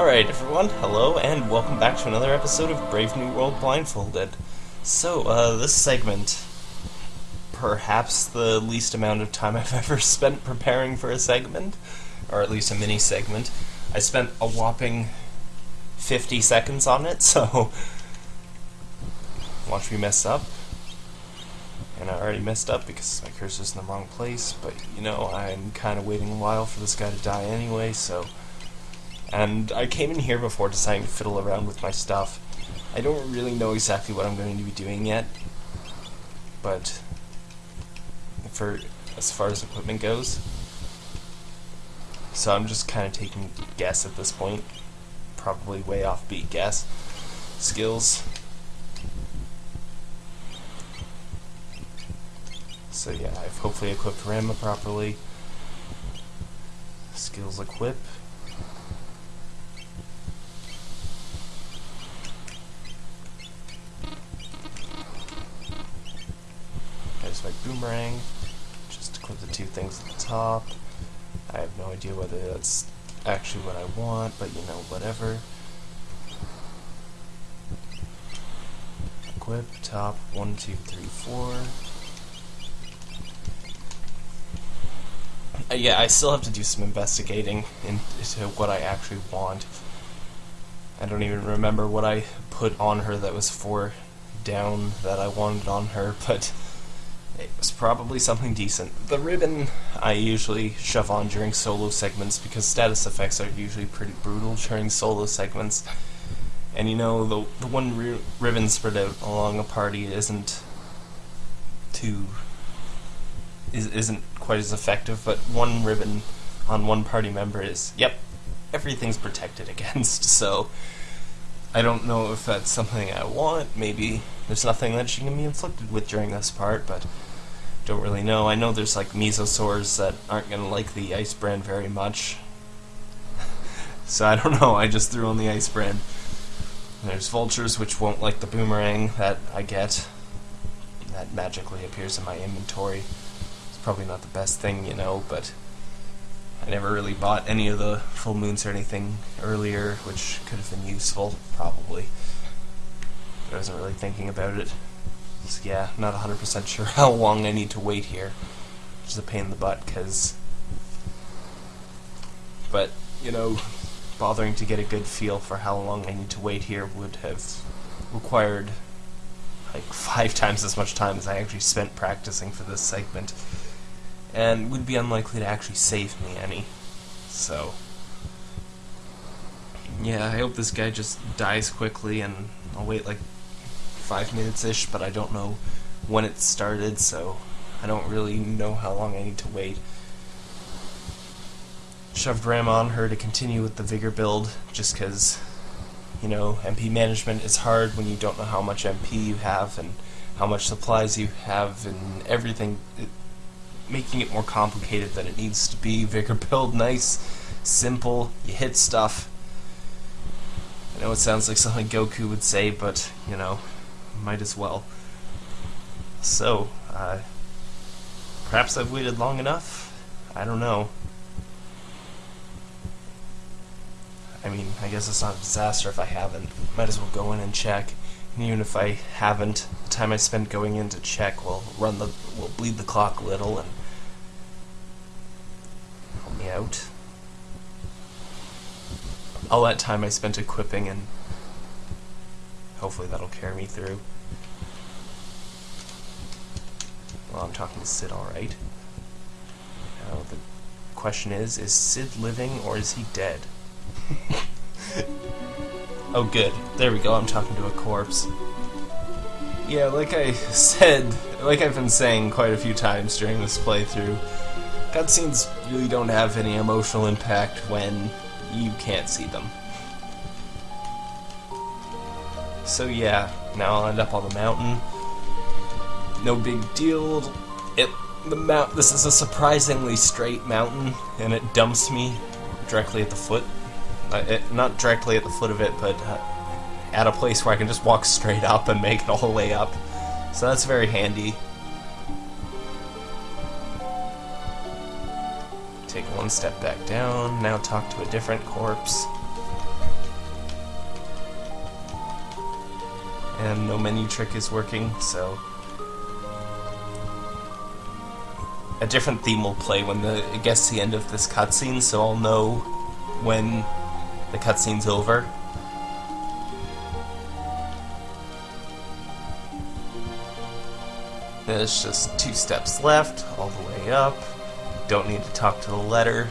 Alright, everyone, hello, and welcome back to another episode of Brave New World Blindfolded. So, uh, this segment, perhaps the least amount of time I've ever spent preparing for a segment, or at least a mini segment. I spent a whopping 50 seconds on it, so watch me mess up. And I already messed up because my cursor's in the wrong place, but you know, I'm kind of waiting a while for this guy to die anyway, so... And I came in here before deciding to fiddle around with my stuff. I don't really know exactly what I'm going to be doing yet, but for as far as equipment goes, so I'm just kind of taking guess at this point, probably way off beat guess. Skills. So yeah, I've hopefully equipped Ramuh properly. Skills equip. Top. I have no idea whether that's actually what I want, but you know, whatever. Equip, top, one, two, three, four. Uh, yeah, I still have to do some investigating into what I actually want. I don't even remember what I put on her that was four down that I wanted on her, but was probably something decent. The ribbon I usually shove on during solo segments because status effects are usually pretty brutal during solo segments. And you know, the, the one ri ribbon spread out along a party isn't too is, isn't quite as effective, but one ribbon on one party member is, yep, everything's protected against, so I don't know if that's something I want. Maybe there's nothing that she can be inflicted with during this part, but don't really know. I know there's like mesosaurs that aren't going to like the ice brand very much. so I don't know, I just threw on the ice brand. There's vultures which won't like the boomerang that I get. That magically appears in my inventory It's probably not the best thing, you know, but I never really bought any of the full moons or anything earlier, which could have been useful, probably. But I wasn't really thinking about it. So yeah, not 100% sure how long I need to wait here. Which is a pain in the butt, because... But, you know, bothering to get a good feel for how long I need to wait here would have required like five times as much time as I actually spent practicing for this segment and would be unlikely to actually save me any. So, yeah, I hope this guy just dies quickly, and I'll wait like five minutes-ish, but I don't know when it started, so I don't really know how long I need to wait. Shoved Ram on her to continue with the Vigor build, just because, you know, MP management is hard when you don't know how much MP you have, and how much supplies you have, and everything. It, making it more complicated than it needs to be. Vigor build, nice, simple, you hit stuff. I know it sounds like something Goku would say, but, you know, might as well. So, uh, perhaps I've waited long enough? I don't know. I mean, I guess it's not a disaster if I haven't. Might as well go in and check. And even if I haven't, the time I spend going in to check will run the will bleed the clock a little and help me out. All that time I spent equipping and hopefully that'll carry me through. Well, I'm talking to Cid alright. Now the question is, is Cid living or is he dead? oh good, there we go, I'm talking to a corpse. Yeah, like I said, like I've been saying quite a few times during this playthrough, Cutscenes really don't have any emotional impact when you can't see them. So yeah, now I'll end up on the mountain. No big deal. It the mount. This is a surprisingly straight mountain, and it dumps me directly at the foot. Uh, it, not directly at the foot of it, but uh, at a place where I can just walk straight up and make it all the way up. So that's very handy. Take one step back down, now talk to a different corpse. And no menu trick is working, so a different theme will play when the it gets to the end of this cutscene, so I'll know when the cutscene's over. There's just two steps left, all the way up. Don't need to talk to the letter.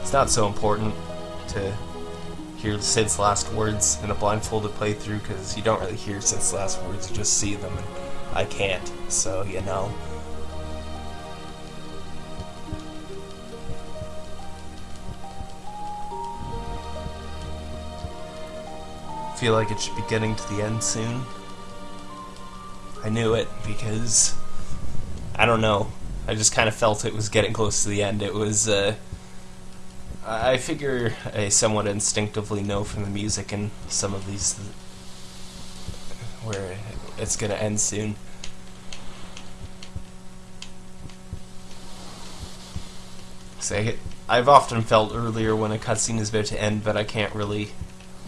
It's not so important to hear Cid's last words in a blindfolded playthrough because you don't really hear Cid's last words, you just see them, and I can't, so you know. Feel like it should be getting to the end soon. I knew it because I don't know. I just kind of felt it was getting close to the end. It was. Uh, I figure I somewhat instinctively know from the music and some of these where it's gonna end soon. Say, I've often felt earlier when a cutscene is about to end, but I can't really.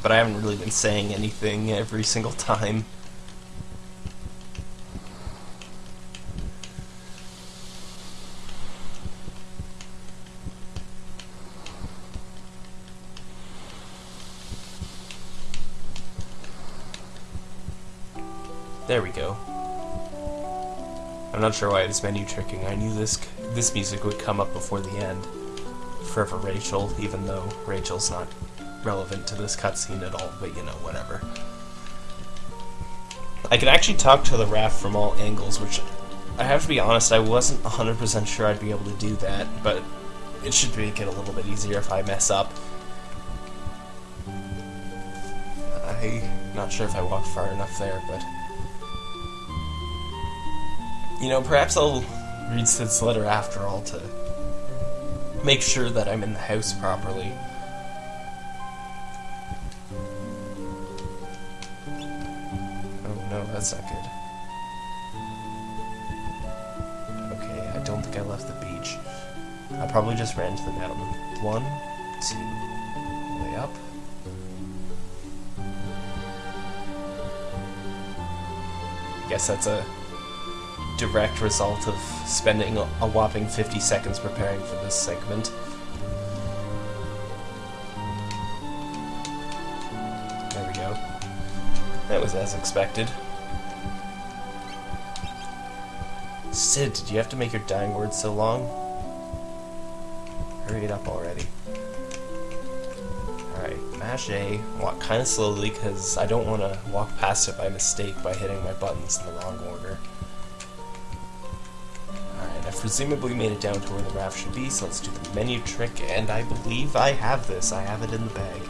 But I haven't really been saying anything every single time. There we go. I'm not sure why was menu tricking. I knew this this music would come up before the end. Forever Rachel, even though Rachel's not relevant to this cutscene at all, but you know, whatever. I can actually talk to the raft from all angles, which I have to be honest, I wasn't 100% sure I'd be able to do that, but it should make it a little bit easier if I mess up. I'm not sure if I walked far enough there, but... You know, perhaps I'll read Cid's letter after all to make sure that I'm in the house properly. Oh no, that's not good. Okay, I don't think I left the beach. I probably just ran to the mountain. One, two, way up. Guess that's a direct result of spending a whopping 50 seconds preparing for this segment. There we go. That was as expected. Cid, did you have to make your dying words so long? Hurry it up already. Alright, mash A, walk kind of slowly because I don't want to walk past it by mistake by hitting my buttons in the wrong order presumably made it down to where the raft should be, so let's do the menu trick, and I believe I have this. I have it in the bag.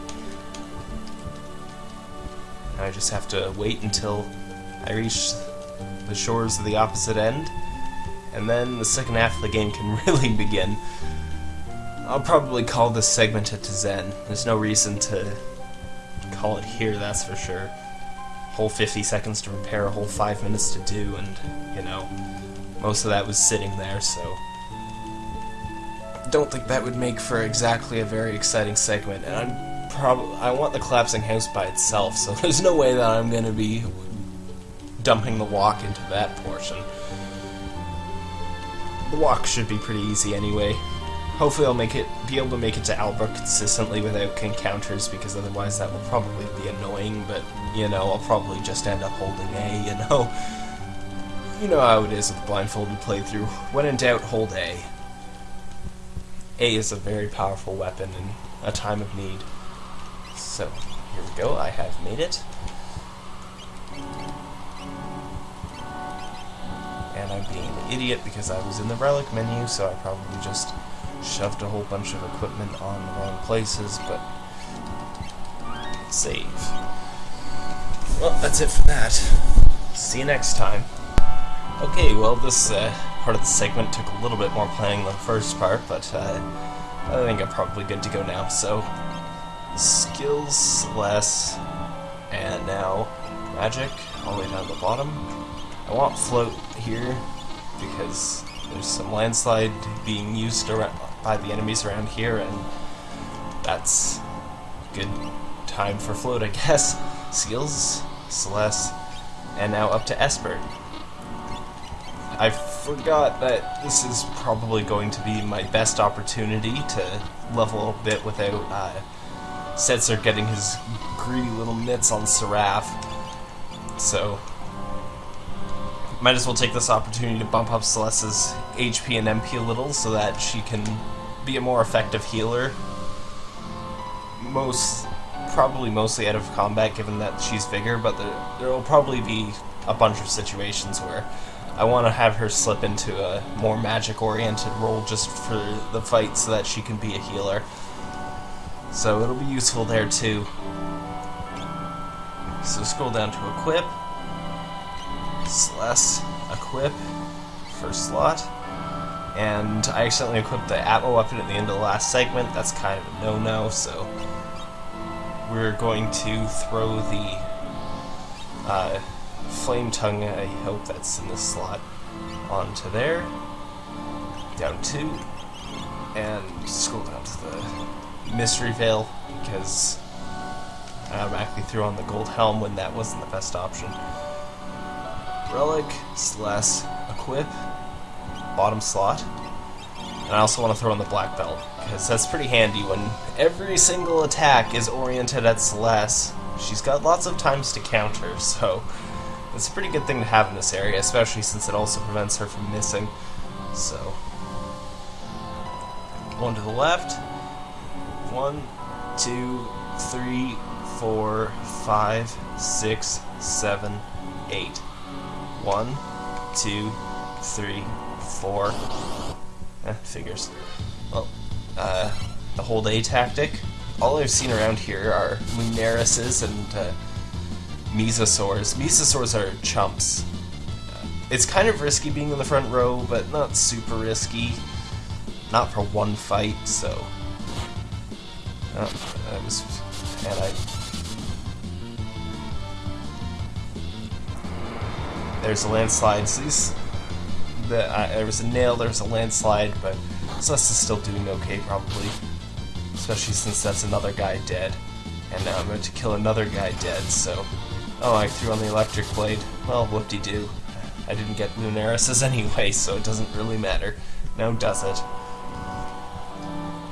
I just have to wait until I reach the shores of the opposite end, and then the second half of the game can really begin. I'll probably call this segment to Zen. There's no reason to call it here, that's for sure. Whole 50 seconds to prepare, a whole 5 minutes to do, and, you know, most of that was sitting there, so... Don't think that would make for exactly a very exciting segment, and I'm probably I want the collapsing house by itself, so there's no way that I'm to be dumping the walk into that portion. The walk should be pretty easy anyway. Hopefully I'll make it be able to make it to Albrook consistently without encounters, because otherwise that will probably be annoying, but, you know, I'll probably just end up holding A, you know? You know how it is with blindfolded playthrough. When in doubt, hold A. A is a very powerful weapon in a time of need. So, here we go, I have made it. And I'm being an idiot because I was in the relic menu, so I probably just shoved a whole bunch of equipment on the wrong places, but save. Well, that's it for that. See you next time. Okay, well, this uh, part of the segment took a little bit more planning than the first part, but uh, I think I'm probably good to go now. So, skills less, and now magic all the way down to the bottom. I want float here because there's some landslide being used around, by the enemies around here, and that's good time for float, I guess. Skills Celes, and now up to Esper. I forgot that this is probably going to be my best opportunity to level a bit without uh, Setzer getting his greedy little mitts on Seraph. So, might as well take this opportunity to bump up Celes's HP and MP a little so that she can be a more effective healer. Most, probably mostly out of combat given that she's bigger, but there, there will probably be a bunch of situations where I want to have her slip into a more magic-oriented role just for the fight so that she can be a healer. So it'll be useful there too. So scroll down to equip. Celes, equip, first slot. And I accidentally equipped the Atma weapon at the end of the last segment. That's kind of a no-no, so we're going to throw the uh, Flame Tongue, I hope that's in the slot, onto there. Down two. And scroll down to the Mystery Veil, because uh, I automatically threw on the Gold Helm when that wasn't the best option. Relic, Celes, Equip, bottom slot. And I also want to throw on the Black Belt, because that's pretty handy when every single attack is oriented at Celes. She's got lots of times to counter, so it's a pretty good thing to have in this area, especially since it also prevents her from missing. So, one to the left. One, two, three, four, five, six, seven, eight. One, two, three, four. Eh, figures. Well, uh, the whole day tactic. All I've seen around here are Lunarises and uh, Mesosaurs. Mesosaurs are chumps. It's kind of risky being in the front row, but not super risky. Not for one fight, so... Oh, that was... And I... There's a landslide. So these... The, uh, there was a nail, there was a landslide, but Celes is still doing okay, probably. Especially since that's another guy dead. And now I'm going to kill another guy dead, so... Oh, I threw on the electric blade. Well, whoop-de-doo. I didn't get Lunarises anyway, so it doesn't really matter. Now does it?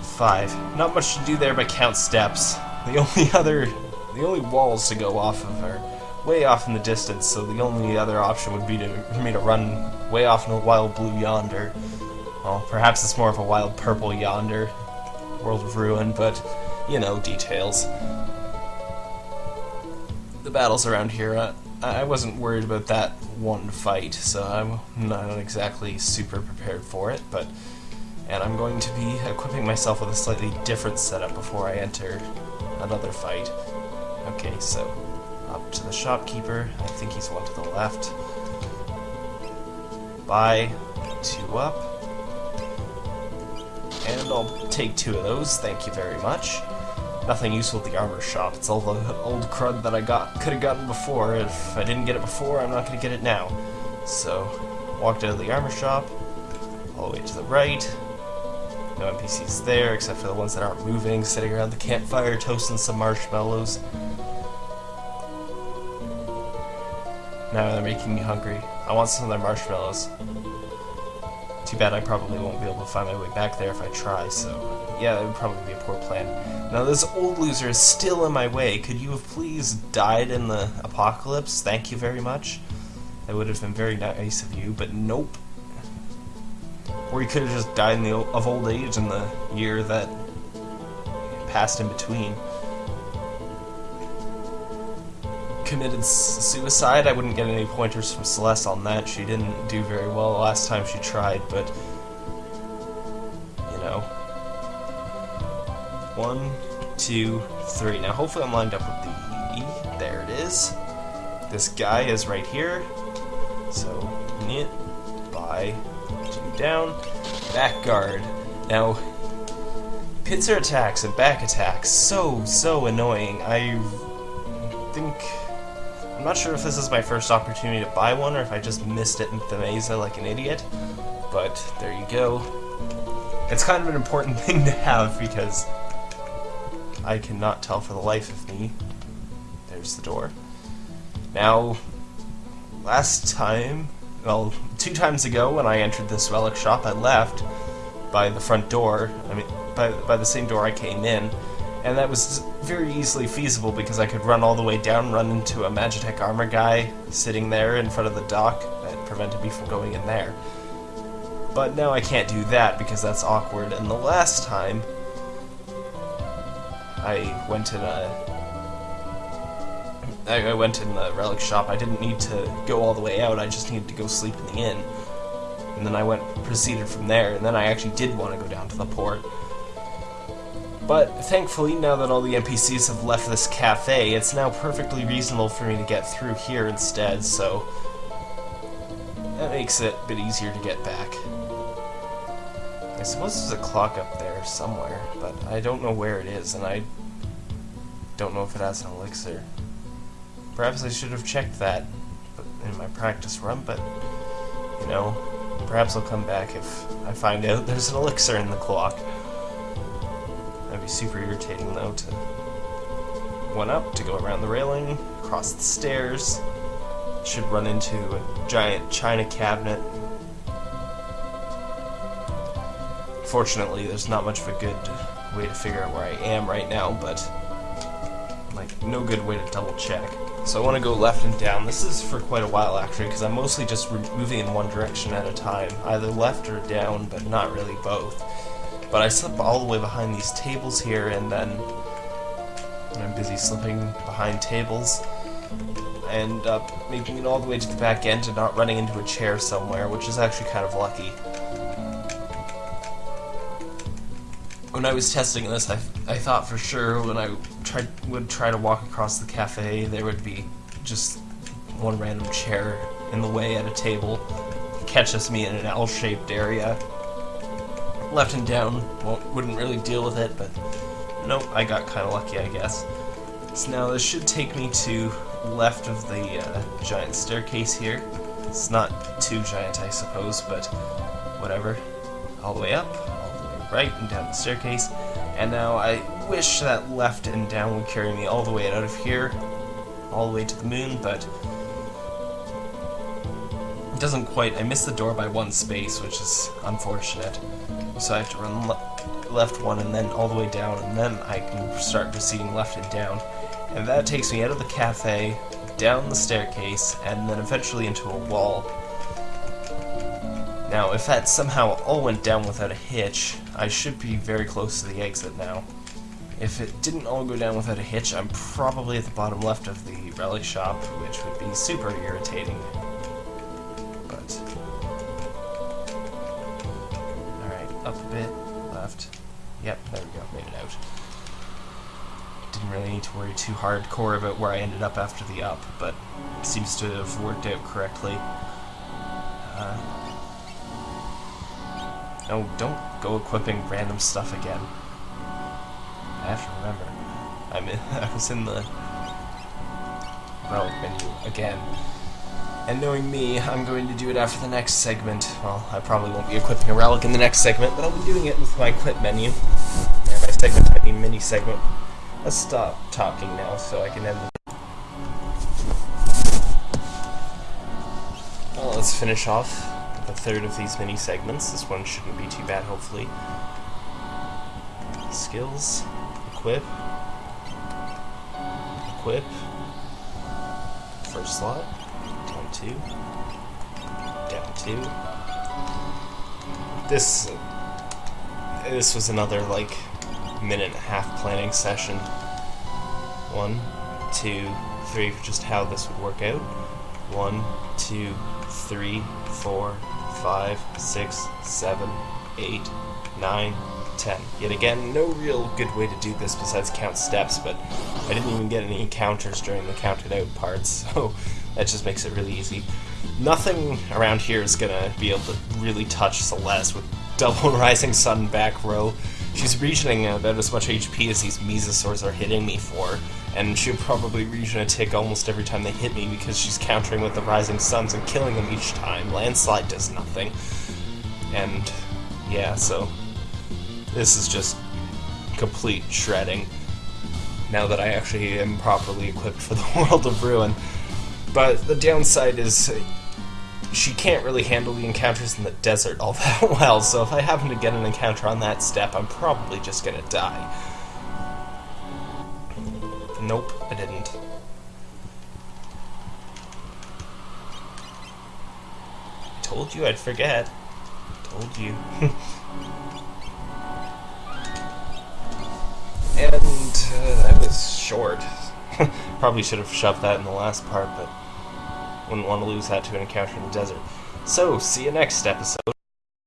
Five. Not much to do there but count steps. The only other... The only walls to go off of are way off in the distance, so the only other option would be to, for me to run way off in a wild blue yonder. Well, perhaps it's more of a wild purple yonder. World of Ruin, but, you know, details the battles around here, uh, I wasn't worried about that one fight, so I'm not exactly super prepared for it, but... And I'm going to be equipping myself with a slightly different setup before I enter another fight. Okay, so up to the shopkeeper. I think he's one to the left. Buy two up. And I'll take two of those, thank you very much nothing useful at the armor shop. It's all the old crud that I got could have gotten before. If I didn't get it before, I'm not going to get it now. So, walked out of the armor shop, all the way to the right. No NPCs there, except for the ones that aren't moving, sitting around the campfire toasting some marshmallows. Now they're making me hungry. I want some of their marshmallows. Too bad I probably won't be able to find my way back there if I try, so yeah, it would probably be a poor plan. Now this old loser is still in my way. Could you have please died in the apocalypse? Thank you very much. That would have been very nice of you, but nope. Or you could have just died in the, of old age in the year that passed in between. Committed suicide. I wouldn't get any pointers from Celes on that. She didn't do very well last time she tried, but you know. One, two, three. Now hopefully I'm lined up with the E. There it is. This guy is right here. So knit by two down. Back guard. Now pincer attacks and back attacks so so annoying. I I'm not sure if this is my first opportunity to buy one or if I just missed it in Thamasa like an idiot, but there you go. It's kind of an important thing to have because I cannot tell for the life of me. There's the door. Now, last time, well, two times ago when I entered this relic shop, I left by the front door. I mean, by, by the same door I came in. And that was very easily feasible because I could run all the way down, run into a Magitek armor guy sitting there in front of the dock that prevented me from going in there. But now I can't do that because that's awkward. And the last time, I went in a I went in the relic shop. I didn't need to go all the way out. I just needed to go sleep in the inn. And then I went proceeded from there. And then I actually did want to go down to the port. But thankfully, now that all the NPCs have left this cafe, it's now perfectly reasonable for me to get through here instead. So that makes it a bit easier to get back. I suppose there's a clock up there somewhere, but I don't know where it is, and I don't know if it has an elixir. Perhaps I should have checked that in my practice run, but, you know, perhaps I'll come back if I find out there's an elixir in the clock. Super irritating, though, to one up, to go around the railing, cross the stairs, should run into a giant china cabinet. Fortunately, there's not much of a good way to figure out where I am right now, but like no good way to double check. So I want to go left and down. This is for quite a while actually, because I'm mostly just moving in one direction at a time, either left or down, but not really both. But I slip all the way behind these tables here, and then when I'm busy slipping behind tables, I end up uh, making it all the way to the back end and not running into a chair somewhere, which is actually kind of lucky. when I was testing this, I, I thought for sure when I tried would try to walk across the cafe, there would be just one random chair in the way at a table, catches me in an L-shaped area. Left and down won't, wouldn't really deal with it, but nope, I got kind of lucky, I guess. So now this should take me to left of the uh, giant staircase here. It's not too giant, I suppose, but whatever. All the way up, all the way right and down the staircase. And now I wish that left and down would carry me all the way out of here, all the way to the moon, but it doesn't quite. I missed the door by one space, which is unfortunate. So I have to run le left one and then all the way down, and then I can start proceeding left and down. And that takes me out of the cafe, down the staircase, and then eventually into a wall. Now, if that somehow all went down without a hitch, I should be very close to the exit now. If it didn't all go down without a hitch, I'm probably at the bottom left of the relic shop, which would be super irritating. But... up a bit, left. Yep, there we go, made it out. Didn't really need to worry too hardcore about where I ended up after the up, but it seems to have worked out correctly. Uh, no, don't go equipping random stuff again. I have to remember. I'm in, I was in the relic menu again. And knowing me, I'm going to do it after the next segment. Well, I probably won't be equipping a relic in the next segment, but I'll be doing it with my equip menu. And my segment, I mean mini segment. Let's stop talking now so I can end the... Well, let's finish off a third of these mini segments. This one shouldn't be too bad, hopefully. Skills, equip, equip, first slot, two, down two. This, this was another like minute and a half planning session. One, two, three just how this would work out. One, two, three, four, 5, 6, 7, 8, 9, 10. Yet again, no real good way to do this besides count steps, but I didn't even get any counters during the counted out parts, so that just makes it really easy. Nothing around here is gonna be able to really touch Celes with double Rising Sun back row. She's regioning about as much HP as these Mesosaurs are hitting me for, and she'll probably region a tick almost every time they hit me because she's countering with the Rising Suns and killing them each time. Landslide does nothing. And, yeah, so this is just complete shredding now that I actually am properly equipped for the World of Ruin. But the downside is uh, she can't really handle the encounters in the desert all that well, so if I happen to get an encounter on that step, I'm probably just gonna die. Nope, I didn't. I told you I'd forget. Told you. and uh, was short. Probably should have shoved that in the last part, but wouldn't want to lose that to an encounter in the desert. So, see you next episode.